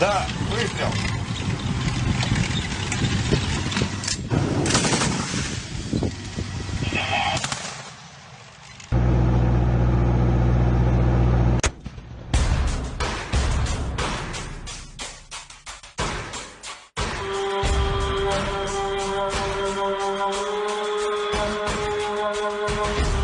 Да, выстрел. Три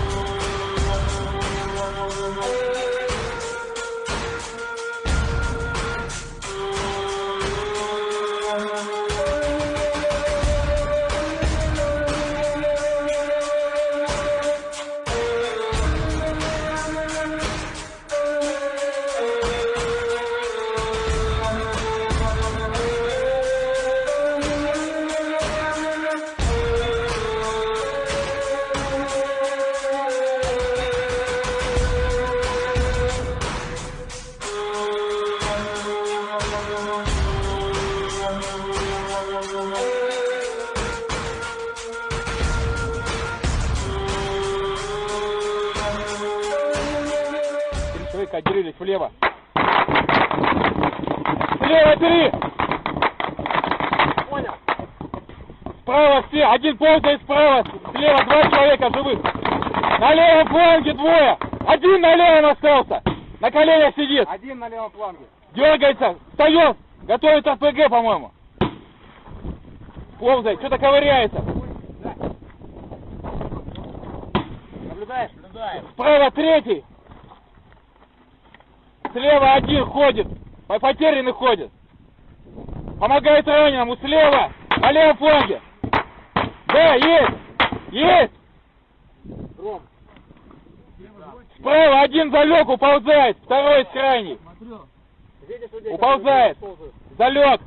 человека отделились влево. Слева три! Понял. Справа все, один ползает справа, слева два человека живых. На левом фланге двое. Один на левом остался. На коленях сидит. Один на левом фланге. Дергается, встает. Готовит РПГ, по-моему. Ползает, что-то ковыряется. Наблюдаешь? Наблюдаем. Справа третий. Слева один ходит. По- Потерянный ходит. Помогает раненому. Слева. На левом фланге. Да, есть. Есть. Ром. Справа один залег, уползает. Второй с крайней. Уползает. Залег.